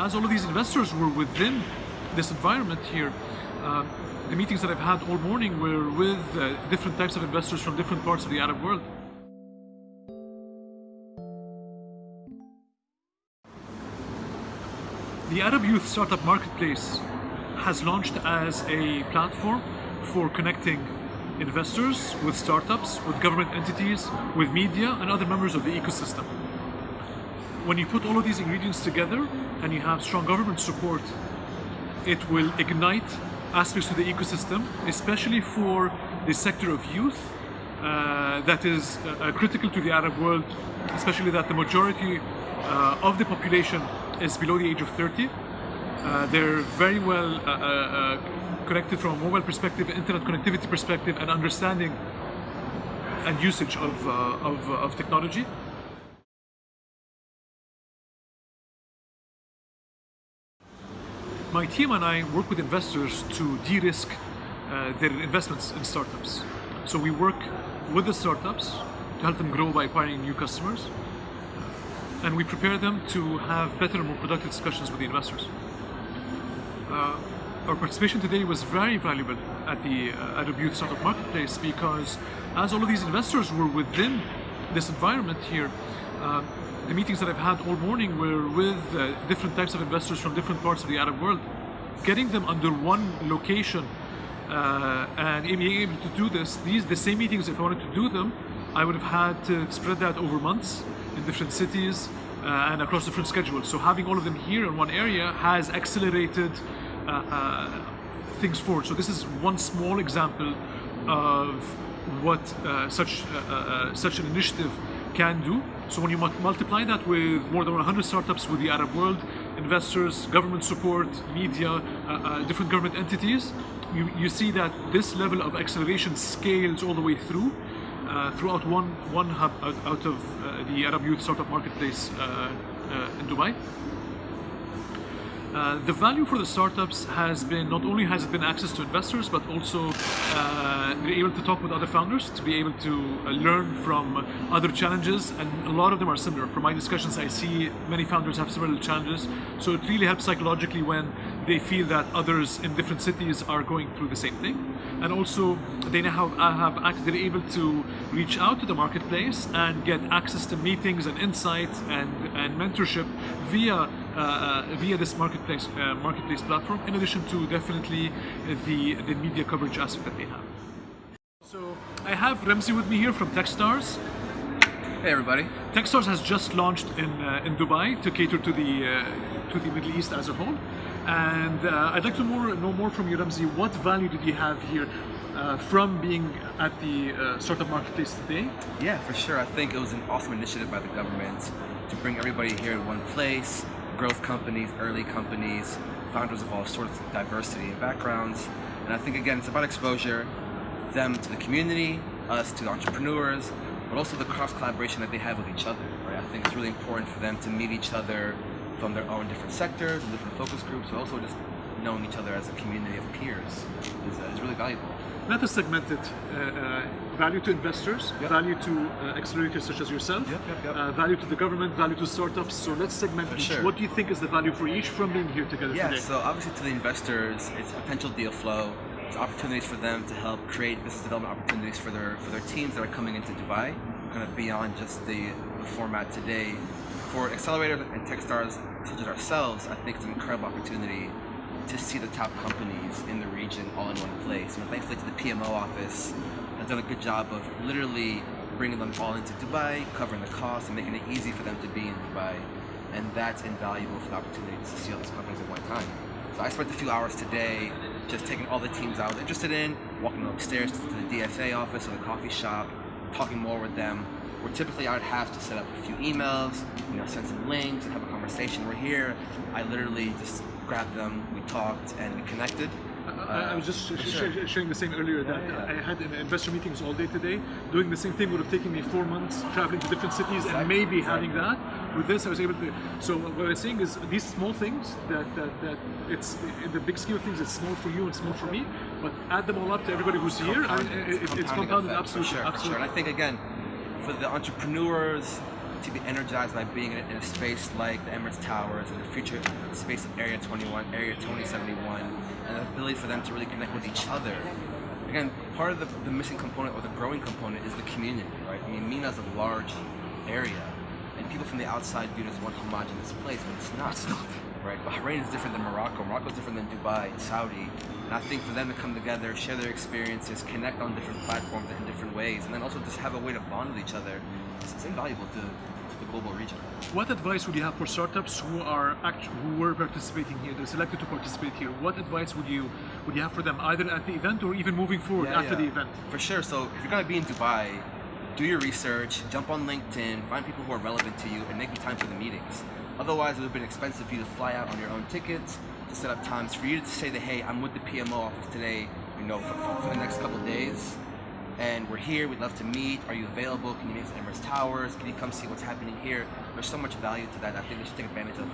as all of these investors were within this environment here, uh, the meetings that I've had all morning were with uh, different types of investors from different parts of the Arab world. The Arab Youth Startup Marketplace has launched as a platform for connecting investors with startups, with government entities, with media, and other members of the ecosystem. When you put all of these ingredients together and you have strong government support, it will ignite aspects of the ecosystem, especially for the sector of youth uh, that is uh, critical to the Arab world, especially that the majority uh, of the population is below the age of 30. Uh, they're very well uh, uh, connected from a mobile perspective, internet connectivity perspective, and understanding and usage of, of, of technology. My team and I work with investors to de-risk uh, their investments in startups. So we work with the startups to help them grow by acquiring new customers, and we prepare them to have better and more productive discussions with the investors. Uh, our participation today was very valuable at the uh, Arab Youth Startup Marketplace because as all of these investors were within this environment here, uh, the meetings that I've had all morning were with uh, different types of investors from different parts of the Arab world. Getting them under one location uh, and being able to do this, these the same meetings, if I wanted to do them, I would have had to spread that over months in different cities uh, and across different schedules. So having all of them here in one area has accelerated uh, uh, things forward. So this is one small example of what uh, such such an initiative can do. So when you multiply that with more than 100 startups with the Arab world, investors, government support, media, uh, uh, different government entities, you, you see that this level of acceleration scales all the way through uh, throughout one one hub out, out of uh, the Arab Youth Startup Marketplace uh, uh, in Dubai. The value for the startups has been not only has it been access to investors, but also uh, be able to talk with other founders, to be able to uh, learn from other challenges, and a lot of them are similar. From my discussions, I see many founders have similar challenges, so it really helps psychologically when they feel that others in different cities are going through the same thing. And also, they now have, have they're able to reach out to the marketplace and get access to meetings and insight and, and mentorship via uh, uh, via this marketplace uh, marketplace platform. In addition to definitely the the media coverage aspect that they have. I have Ramzi with me here from TechStars. Hey everybody. TechStars has just launched in uh, in Dubai to cater to the uh, to the Middle East as a whole, and uh, I'd like to more, know more from you, Ramzi. What value did you have here from being at the startup marketplace today? Yeah, for sure. I think it was an awesome initiative by the government to bring everybody here in one place, growth companies, early companies, founders of all sorts of diversity and backgrounds. And I think again, it's about exposure, them to the community, us to the entrepreneurs, but also the cross collaboration that they have with each other. Right? I think it's really important for them to meet each other from their own different sectors and different focus groups, but also just knowing each other as a community of peers is, uh, is really valuable. Let us segment it. Uh, uh, value to investors, yep. value to uh, accelerators such as yourself, yep, yep, uh, value to the government, value to startups. So let's segment for each. Sure. What do you think is the value for each from being here together yeah, today? so obviously to the investors, it's potential deal flow. Opportunities for them to help create business development opportunities for their for their teams that are coming into Dubai, kind of beyond just the, the format today. For accelerators and Techstars such as ourselves, I think it's an incredible opportunity to see the top companies in the region all in one place. Know, thankfully to the PMO office has done a good job of literally bringing them all into Dubai, covering the costs and making it easy for them to be in Dubai. And that's invaluable for the opportunity to see all these companies at one time. So I spent a few hours today just taking all the teams I was interested in, walking upstairs to the DFA office or the coffee shop, talking more with them. Where typically I would have to set up a few emails, you know, send some links and have a conversation. We're here, I literally just grabbed them, we talked, and we connected. I, I was just uh, sh sure. sharing the same earlier that yeah, yeah. I had investor meetings all day today. Doing the same thing would have taken me four months traveling to different cities exactly. and maybe exactly. having that. With this, I was able to. So what I'm saying is these small things that, that, that it's in the big scheme of things, it's small for you and small for me. But add them all up to everybody who's here, I mean, it, it's compounded absolutely. For sure, absolutely. For sure. And I think again, for the entrepreneurs to be energized by being in a, in a space like the Emirates Towers and the future space of Area 21, Area 2071, and the ability for them to really connect with each other. Again, part of the, the missing component or the growing component is the community, right? I mean, MENA is a large area, and people from the outside view it as one homogenous place, but it's not. It's not. Right? Bahrain is different than Morocco. Morocco is different than Dubai, Saudi. And I think for them to come together, share their experiences, connect on different platforms in different ways, and then also just have a way to bond with each other, it's, it's invaluable to, to the global region. What advice would you have for startups who are act- who were participating here, they're selected to participate here? What advice would you would you have for them either at the event or even moving forward Yeah, after yeah. the event? For sure. So if you're gonna be in Dubai, do your research, jump on LinkedIn, find people who are relevant to you, and make time for the meetings. Otherwise, it would have been expensive for you to fly out on your own tickets, to set up times for you to say that, hey, I'm with the PMO office today, you know, for, for, the next couple days, and we're here. We'd love to meet. Are you available? Can you meet us at Emirates Towers? Can you come see what's happening here? There's so much value to that. I think they should take advantage of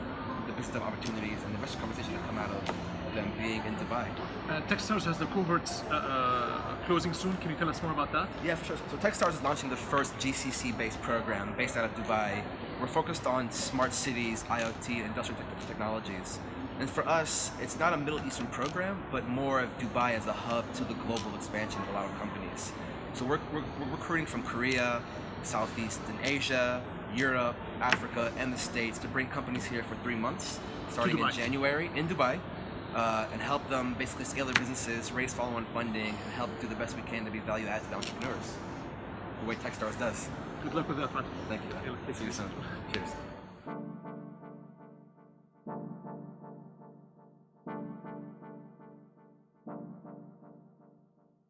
the business opportunities and the business conversation that come out of them being in Dubai. Uh, Techstars has the cohorts uh, uh, closing soon. Can you tell us more about that? Yeah, for sure. So Techstars is launching the first GCC-based program based out of Dubai. We're focused on smart cities, IoT, and industrial tech- technologies. And for us, it's not a Middle Eastern program, but more of Dubai as a hub to the global expansion of a lot of companies. So we're, we're, we're recruiting from Korea, Southeastern Asia, Europe, Africa, and the States to bring companies here for three months, starting in January in Dubai, uh, and help them basically scale their businesses, raise follow-on funding, and help do the best we can to be value added to the entrepreneurs. The way Techstars does. Good luck with that, man. Thank you. See you soon. Cheers.